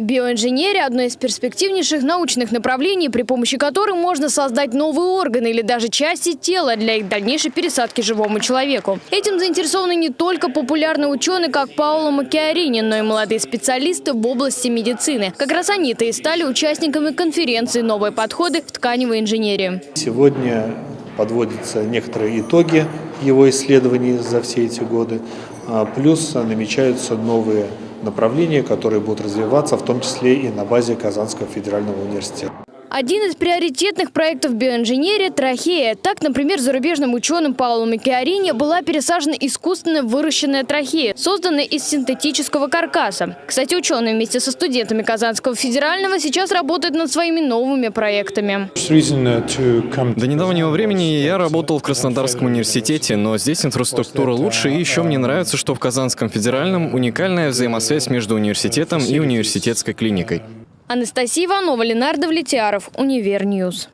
Биоинженерия – одно из перспективнейших научных направлений, при помощи которых можно создать новые органы или даже части тела для их дальнейшей пересадки живому человеку. Этим заинтересованы не только популярные ученые, как Пауло Макиарини, но и молодые специалисты в области медицины. Как раз они-то и стали участниками конференции «Новые подходы в тканевой инженерии». Сегодня подводятся некоторые итоги его исследований за все эти годы, а плюс намечаются новые направления, которые будут развиваться, в том числе и на базе Казанского федерального университета. Один из приоритетных проектов биоинженерии – трахея. Так, например, зарубежным ученым Пауло Микиарини была пересажена искусственно выращенная трахея, созданная из синтетического каркаса. Кстати, ученые вместе со студентами Казанского федерального сейчас работают над своими новыми проектами. До недавнего времени я работал в Краснодарском университете, но здесь инфраструктура лучше, и еще мне нравится, что в Казанском федеральном уникальная взаимосвязь между университетом и университетской клиникой. Анастасия Иванова, Ленар Давлетьяров, Univer News.